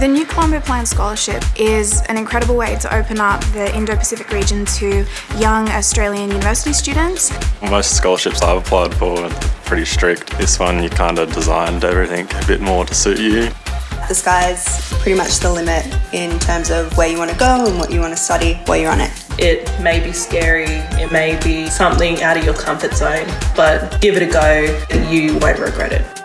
The New Colombo Plan Scholarship is an incredible way to open up the Indo-Pacific region to young Australian university students. Most scholarships I've applied for are pretty strict. This one you kind of designed everything a bit more to suit you. The sky's pretty much the limit in terms of where you want to go and what you want to study while you're on it. It may be scary, it may be something out of your comfort zone, but give it a go you won't regret it.